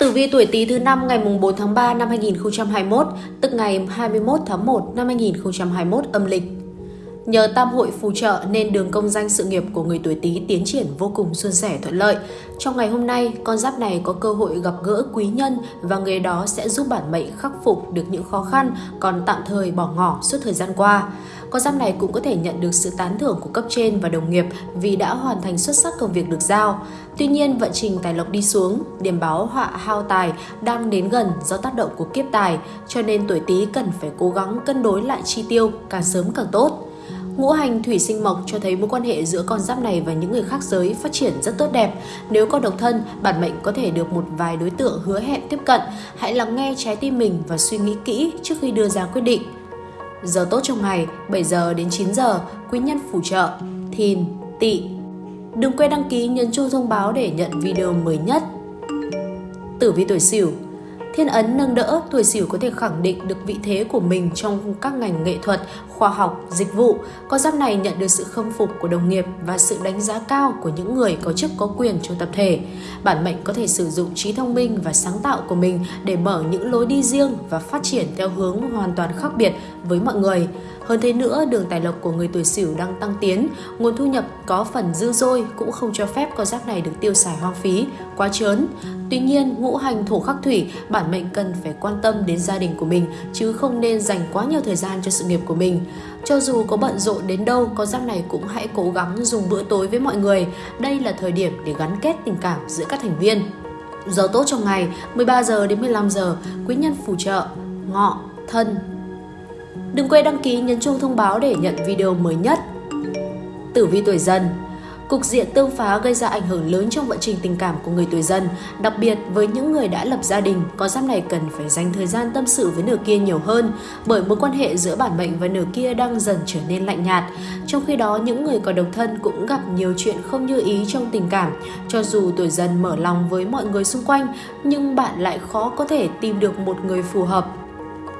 Tử vi tuổi Tý thứ năm ngày 4 tháng 3 năm 2021, tức ngày 21 tháng 1 năm 2021 âm lịch. Nhờ tam hội phù trợ nên đường công danh sự nghiệp của người tuổi Tý tiến triển vô cùng suôn sẻ thuận lợi. Trong ngày hôm nay, con giáp này có cơ hội gặp gỡ quý nhân và người đó sẽ giúp bản mệnh khắc phục được những khó khăn còn tạm thời bỏ ngỏ suốt thời gian qua. Con giáp này cũng có thể nhận được sự tán thưởng của cấp trên và đồng nghiệp vì đã hoàn thành xuất sắc công việc được giao. Tuy nhiên, vận trình tài lộc đi xuống, điểm báo họa hao tài đang đến gần do tác động của kiếp tài, cho nên tuổi Tý cần phải cố gắng cân đối lại chi tiêu càng sớm càng tốt. Ngũ hành thủy sinh mộc cho thấy mối quan hệ giữa con giáp này và những người khác giới phát triển rất tốt đẹp. Nếu còn độc thân, bản mệnh có thể được một vài đối tượng hứa hẹn tiếp cận. Hãy lắng nghe trái tim mình và suy nghĩ kỹ trước khi đưa ra quyết định. Giờ tốt trong ngày 7 giờ đến 9 giờ, quý nhân phù trợ, thìn, tỵ. Đừng quên đăng ký nhấn chuông thông báo để nhận video mới nhất. Tử vi tuổi Sửu Thiên ấn nâng đỡ, tuổi Sửu có thể khẳng định được vị thế của mình trong các ngành nghệ thuật, khoa học, dịch vụ. Con giáp này nhận được sự khâm phục của đồng nghiệp và sự đánh giá cao của những người có chức có quyền trong tập thể. Bản mệnh có thể sử dụng trí thông minh và sáng tạo của mình để mở những lối đi riêng và phát triển theo hướng hoàn toàn khác biệt với mọi người. Hơn thế nữa, đường tài lộc của người tuổi Sửu đang tăng tiến, nguồn thu nhập có phần dư dôi cũng không cho phép con giáp này được tiêu xài hoang phí, quá trớn. Tuy nhiên, ngũ hành thổ khắc thủy, bản mệnh cần phải quan tâm đến gia đình của mình chứ không nên dành quá nhiều thời gian cho sự nghiệp của mình. Cho dù có bận rộn đến đâu, con giáp này cũng hãy cố gắng dùng bữa tối với mọi người. Đây là thời điểm để gắn kết tình cảm giữa các thành viên. Giờ tốt trong ngày 13 giờ đến 15 giờ, quý nhân phù trợ, ngọ, thân, Đừng quên đăng ký nhấn chuông thông báo để nhận video mới nhất. Tử vi tuổi dần Cục diện tương phá gây ra ảnh hưởng lớn trong vận trình tình cảm của người tuổi dần, đặc biệt với những người đã lập gia đình, có giáp này cần phải dành thời gian tâm sự với nửa kia nhiều hơn, bởi mối quan hệ giữa bản mệnh và nửa kia đang dần trở nên lạnh nhạt. Trong khi đó, những người còn độc thân cũng gặp nhiều chuyện không như ý trong tình cảm. Cho dù tuổi dần mở lòng với mọi người xung quanh, nhưng bạn lại khó có thể tìm được một người phù hợp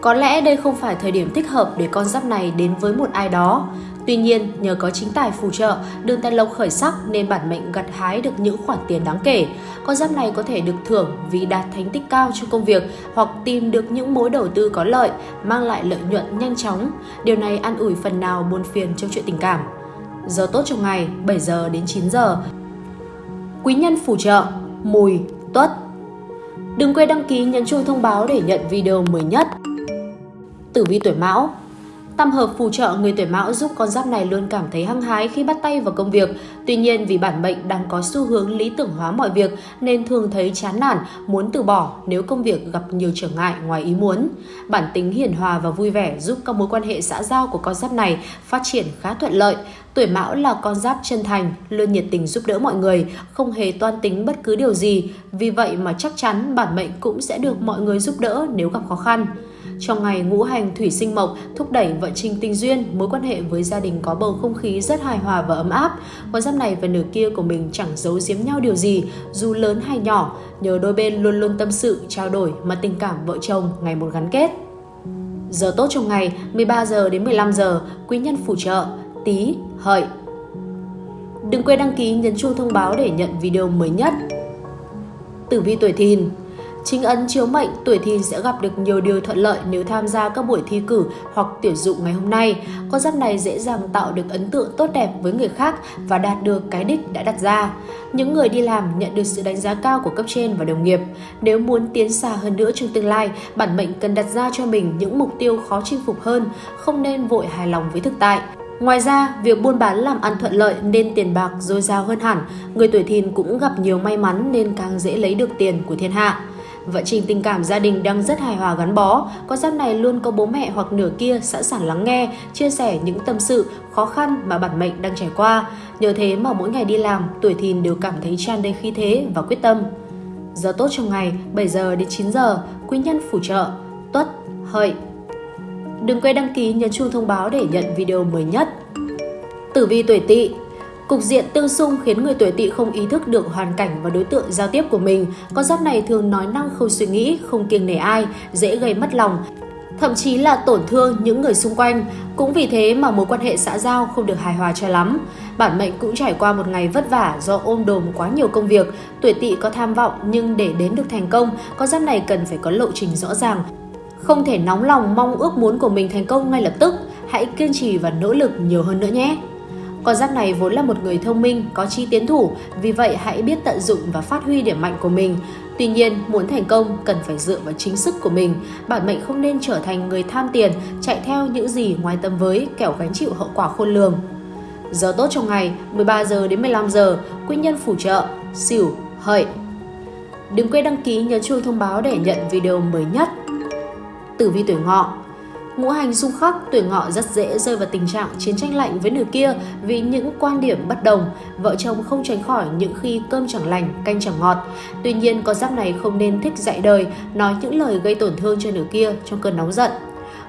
có lẽ đây không phải thời điểm thích hợp để con giáp này đến với một ai đó. Tuy nhiên, nhờ có chính tài phù trợ, đường tài lộc khởi sắc nên bản mệnh gặt hái được những khoản tiền đáng kể. Con giáp này có thể được thưởng vì đạt thành tích cao trong công việc hoặc tìm được những mối đầu tư có lợi, mang lại lợi nhuận nhanh chóng. Điều này an ủi phần nào buồn phiền trong chuyện tình cảm. Giờ tốt trong ngày 7 giờ đến 9 giờ. Quý nhân phù trợ Mùi, Tuất Đừng quên đăng ký nhấn chuông thông báo để nhận video mới nhất. Tử vi tuổi Mão Tam hợp phù trợ người tuổi Mão giúp con giáp này luôn cảm thấy hăng hái khi bắt tay vào công việc. Tuy nhiên vì bản mệnh đang có xu hướng lý tưởng hóa mọi việc nên thường thấy chán nản, muốn từ bỏ nếu công việc gặp nhiều trở ngại ngoài ý muốn. Bản tính hiền hòa và vui vẻ giúp các mối quan hệ xã giao của con giáp này phát triển khá thuận lợi. Tuổi Mão là con giáp chân thành, luôn nhiệt tình giúp đỡ mọi người, không hề toan tính bất cứ điều gì. Vì vậy mà chắc chắn bản mệnh cũng sẽ được mọi người giúp đỡ nếu gặp khó khăn. Trong ngày ngũ hành thủy sinh mộc thúc đẩy vận trình tình duyên, mối quan hệ với gia đình có bầu không khí rất hài hòa và ấm áp. Con giáp này và nửa kia của mình chẳng giấu giếm nhau điều gì, dù lớn hay nhỏ, nhờ đôi bên luôn luôn tâm sự, trao đổi mà tình cảm vợ chồng ngày một gắn kết. Giờ tốt trong ngày 13 giờ đến 15 giờ, quý nhân phù trợ, tí, hợi. Đừng quên đăng ký nhấn chuông thông báo để nhận video mới nhất. Tử vi tuổi thìn Chính ấn chiếu mệnh, tuổi thìn sẽ gặp được nhiều điều thuận lợi nếu tham gia các buổi thi cử hoặc tuyển dụng ngày hôm nay. Con giáp này dễ dàng tạo được ấn tượng tốt đẹp với người khác và đạt được cái đích đã đặt ra. Những người đi làm nhận được sự đánh giá cao của cấp trên và đồng nghiệp. Nếu muốn tiến xa hơn nữa trong tương lai, bản mệnh cần đặt ra cho mình những mục tiêu khó chinh phục hơn, không nên vội hài lòng với thực tại. Ngoài ra, việc buôn bán làm ăn thuận lợi nên tiền bạc dồi dào hơn hẳn. Người tuổi thìn cũng gặp nhiều may mắn nên càng dễ lấy được tiền của thiên hạ. Vận trình tình cảm gia đình đang rất hài hòa gắn bó, con giáp này luôn có bố mẹ hoặc nửa kia sẵn sàng lắng nghe, chia sẻ những tâm sự, khó khăn mà bản mệnh đang trải qua. Nhờ thế mà mỗi ngày đi làm, tuổi thìn đều cảm thấy tràn đầy khí thế và quyết tâm. Giờ tốt trong ngày 7 giờ đến 9 giờ, quý nhân phù trợ, tuất, hợi. Đừng quên đăng ký nhấn chuông thông báo để nhận video mới nhất. Tử vi tuổi tỵ Cục diện tương xung khiến người tuổi tỵ không ý thức được hoàn cảnh và đối tượng giao tiếp của mình. Con giáp này thường nói năng không suy nghĩ, không kiêng nể ai, dễ gây mất lòng. thậm chí là tổn thương những người xung quanh. Cũng vì thế mà mối quan hệ xã giao không được hài hòa cho lắm. Bản mệnh cũng trải qua một ngày vất vả do ôm đồm quá nhiều công việc. Tuổi tỵ có tham vọng nhưng để đến được thành công, con giáp này cần phải có lộ trình rõ ràng. Không thể nóng lòng mong ước muốn của mình thành công ngay lập tức. Hãy kiên trì và nỗ lực nhiều hơn nữa nhé. Con giáp này vốn là một người thông minh, có chi tiến thủ, vì vậy hãy biết tận dụng và phát huy điểm mạnh của mình. Tuy nhiên, muốn thành công cần phải dựa vào chính sức của mình. Bản mệnh không nên trở thành người tham tiền, chạy theo những gì ngoài tâm với, kẻo gánh chịu hậu quả khôn lường. Giờ tốt trong ngày 13 giờ đến 15 giờ, quý nhân phù trợ, xỉu, hợi. Đừng quên đăng ký nhấn chuông thông báo để nhận video mới nhất. Tử vi tuổi ngọ Ngũ hành xung khắc, tuổi ngọ rất dễ rơi vào tình trạng chiến tranh lạnh với nửa kia vì những quan điểm bất đồng. Vợ chồng không tránh khỏi những khi cơm chẳng lành, canh chẳng ngọt. Tuy nhiên, con giáp này không nên thích dạy đời, nói những lời gây tổn thương cho nửa kia trong cơn nóng giận.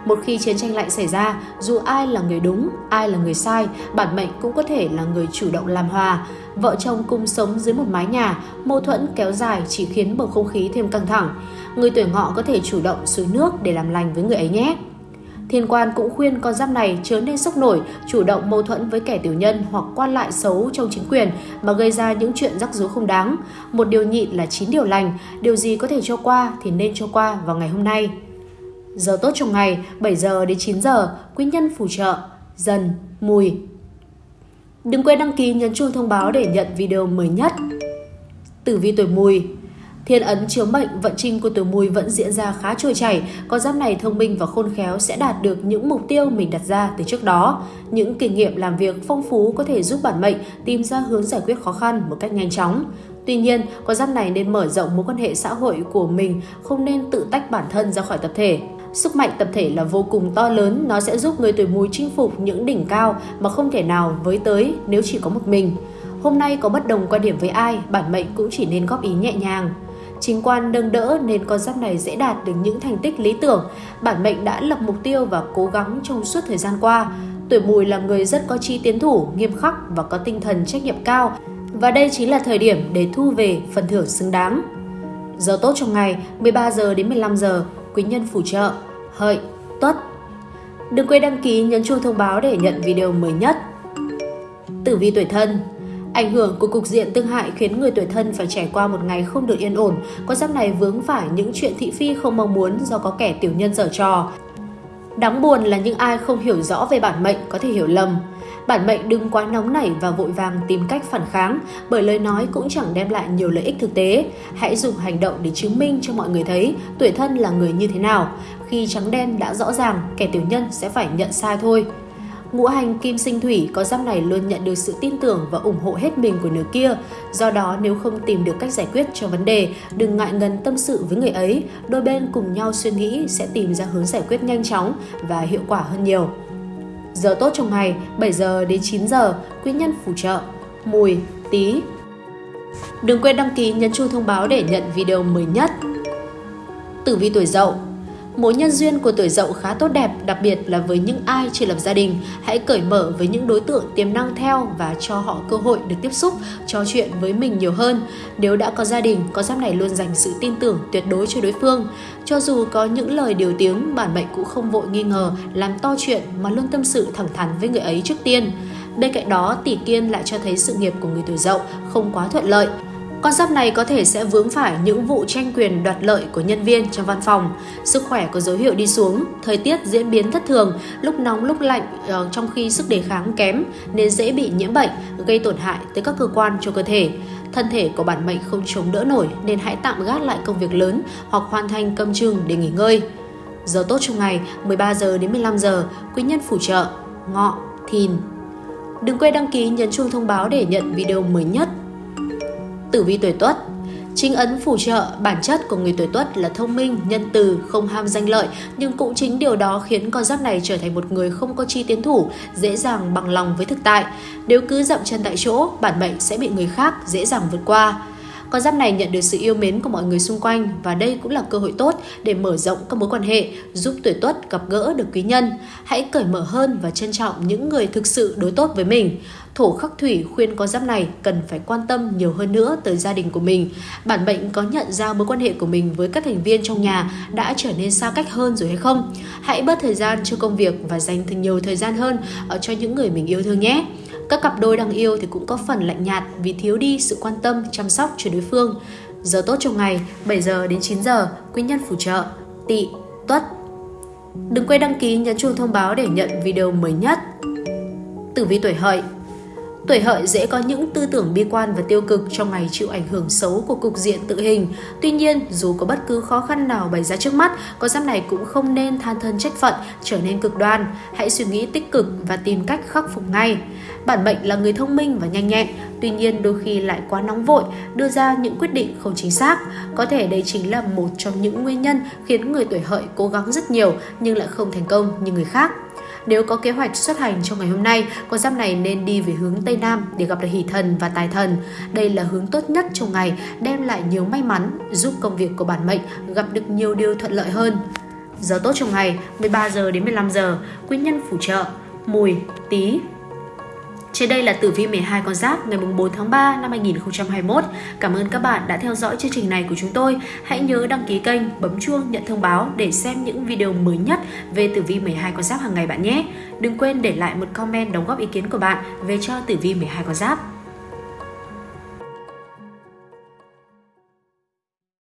Một khi chiến tranh lạnh xảy ra, dù ai là người đúng, ai là người sai, bản mệnh cũng có thể là người chủ động làm hòa. Vợ chồng cùng sống dưới một mái nhà, mâu thuẫn kéo dài chỉ khiến bầu không khí thêm căng thẳng. Người tuổi ngọ có thể chủ động xuống nước để làm lành với người ấy nhé. Thiên quan cũng khuyên con giáp này chớ nên sốc nổi, chủ động mâu thuẫn với kẻ tiểu nhân hoặc quan lại xấu trong chính quyền mà gây ra những chuyện rắc rối không đáng. Một điều nhịn là chín điều lành, điều gì có thể cho qua thì nên cho qua vào ngày hôm nay. Giờ tốt trong ngày 7 giờ đến 9 giờ, quý nhân phù trợ, dần, mùi. Đừng quên đăng ký nhấn chuông thông báo để nhận video mới nhất. Tử vi tuổi mùi Thiên ấn chiếu mệnh vận trình của tuổi mùi vẫn diễn ra khá trôi chảy, con giáp này thông minh và khôn khéo sẽ đạt được những mục tiêu mình đặt ra từ trước đó. Những kinh nghiệm làm việc phong phú có thể giúp bản mệnh tìm ra hướng giải quyết khó khăn một cách nhanh chóng. Tuy nhiên, con giáp này nên mở rộng mối quan hệ xã hội của mình, không nên tự tách bản thân ra khỏi tập thể. Sức mạnh tập thể là vô cùng to lớn, nó sẽ giúp người tuổi mùi chinh phục những đỉnh cao mà không thể nào với tới nếu chỉ có một mình. Hôm nay có bất đồng quan điểm với ai, bản mệnh cũng chỉ nên góp ý nhẹ nhàng. Chính quan nâng đỡ nên con giáp này dễ đạt được những thành tích lý tưởng. Bản mệnh đã lập mục tiêu và cố gắng trong suốt thời gian qua. Tuổi mùi là người rất có chi tiến thủ, nghiêm khắc và có tinh thần trách nhiệm cao. Và đây chính là thời điểm để thu về phần thưởng xứng đáng. Giờ tốt trong ngày 13 giờ đến 15 giờ, quý nhân phù trợ, hợi, tuất. Đừng quên đăng ký nhấn chuông thông báo để nhận video mới nhất. Tử vi tuổi thân Ảnh hưởng của cục diện tương hại khiến người tuổi thân phải trải qua một ngày không được yên ổn. Con giáp này vướng phải những chuyện thị phi không mong muốn do có kẻ tiểu nhân dở trò. Đáng buồn là những ai không hiểu rõ về bản mệnh có thể hiểu lầm. Bản mệnh đừng quá nóng nảy và vội vàng tìm cách phản kháng bởi lời nói cũng chẳng đem lại nhiều lợi ích thực tế. Hãy dùng hành động để chứng minh cho mọi người thấy tuổi thân là người như thế nào. Khi trắng đen đã rõ ràng, kẻ tiểu nhân sẽ phải nhận sai thôi. Ngũ hành kim sinh thủy có giáp này luôn nhận được sự tin tưởng và ủng hộ hết mình của nửa kia. Do đó nếu không tìm được cách giải quyết cho vấn đề, đừng ngại ngần tâm sự với người ấy. Đôi bên cùng nhau suy nghĩ sẽ tìm ra hướng giải quyết nhanh chóng và hiệu quả hơn nhiều. Giờ tốt trong ngày 7 giờ đến 9 giờ, quý nhân phù trợ, mùi, tí. Đừng quên đăng ký nhấn chuông thông báo để nhận video mới nhất. Tử vi tuổi dậu Mối nhân duyên của tuổi dậu khá tốt đẹp, đặc biệt là với những ai chưa lập gia đình. Hãy cởi mở với những đối tượng tiềm năng theo và cho họ cơ hội được tiếp xúc, trò chuyện với mình nhiều hơn. Nếu đã có gia đình, con giáp này luôn dành sự tin tưởng tuyệt đối cho đối phương. Cho dù có những lời điều tiếng, bản mệnh cũng không vội nghi ngờ, làm to chuyện mà luôn tâm sự thẳng thắn với người ấy trước tiên. Bên cạnh đó, tỷ kiên lại cho thấy sự nghiệp của người tuổi dậu không quá thuận lợi. Con giáp này có thể sẽ vướng phải những vụ tranh quyền đoạt lợi của nhân viên trong văn phòng. Sức khỏe có dấu hiệu đi xuống, thời tiết diễn biến thất thường, lúc nóng lúc lạnh ờ, trong khi sức đề kháng kém nên dễ bị nhiễm bệnh, gây tổn hại tới các cơ quan cho cơ thể. Thân thể của bản mệnh không chống đỡ nổi nên hãy tạm gác lại công việc lớn hoặc hoàn thành cơm chừng để nghỉ ngơi. Giờ tốt trong ngày 13 giờ đến 15 giờ, quý nhân phù trợ, ngọ, thìn. Đừng quên đăng ký nhấn chuông thông báo để nhận video mới nhất Tử vi tuổi Tuất Chính ấn phù trợ, bản chất của người tuổi Tuất là thông minh, nhân từ, không ham danh lợi, nhưng cũng chính điều đó khiến con giáp này trở thành một người không có chi tiến thủ, dễ dàng bằng lòng với thực tại. Nếu cứ dậm chân tại chỗ, bản mệnh sẽ bị người khác dễ dàng vượt qua. Con giáp này nhận được sự yêu mến của mọi người xung quanh và đây cũng là cơ hội tốt để mở rộng các mối quan hệ, giúp tuổi tuất gặp gỡ được quý nhân. Hãy cởi mở hơn và trân trọng những người thực sự đối tốt với mình. Thổ khắc thủy khuyên con giáp này cần phải quan tâm nhiều hơn nữa tới gia đình của mình. Bản mệnh có nhận ra mối quan hệ của mình với các thành viên trong nhà đã trở nên xa cách hơn rồi hay không? Hãy bớt thời gian cho công việc và dành thêm nhiều thời gian hơn ở cho những người mình yêu thương nhé. Các cặp đôi đang yêu thì cũng có phần lạnh nhạt vì thiếu đi sự quan tâm, chăm sóc cho đối phương. Giờ tốt trong ngày 7 giờ đến 9 giờ, quý nhân phù trợ, tỵ, tuất. Đừng quên đăng ký nhấn chuông thông báo để nhận video mới nhất. Tử vi tuổi hợi Tuổi hợi dễ có những tư tưởng bi quan và tiêu cực trong ngày chịu ảnh hưởng xấu của cục diện tự hình. Tuy nhiên, dù có bất cứ khó khăn nào bày ra trước mắt, con giáp này cũng không nên than thân trách phận, trở nên cực đoan. Hãy suy nghĩ tích cực và tìm cách khắc phục ngay. Bản mệnh là người thông minh và nhanh nhẹn, tuy nhiên đôi khi lại quá nóng vội, đưa ra những quyết định không chính xác. Có thể đây chính là một trong những nguyên nhân khiến người tuổi hợi cố gắng rất nhiều nhưng lại không thành công như người khác. Nếu có kế hoạch xuất hành trong ngày hôm nay, con giáp này nên đi về hướng Tây Nam để gặp được hỷ thần và tài thần. Đây là hướng tốt nhất trong ngày, đem lại nhiều may mắn, giúp công việc của bản mệnh gặp được nhiều điều thuận lợi hơn. Giờ tốt trong ngày 13 giờ đến 15 giờ, quý nhân phù trợ, mùi, tí, trên đây là tử vi 12 con giáp ngày 4 tháng 3 năm 2021. Cảm ơn các bạn đã theo dõi chương trình này của chúng tôi. Hãy nhớ đăng ký kênh, bấm chuông nhận thông báo để xem những video mới nhất về tử vi 12 con giáp hàng ngày bạn nhé. Đừng quên để lại một comment đóng góp ý kiến của bạn về cho tử vi 12 con giáp.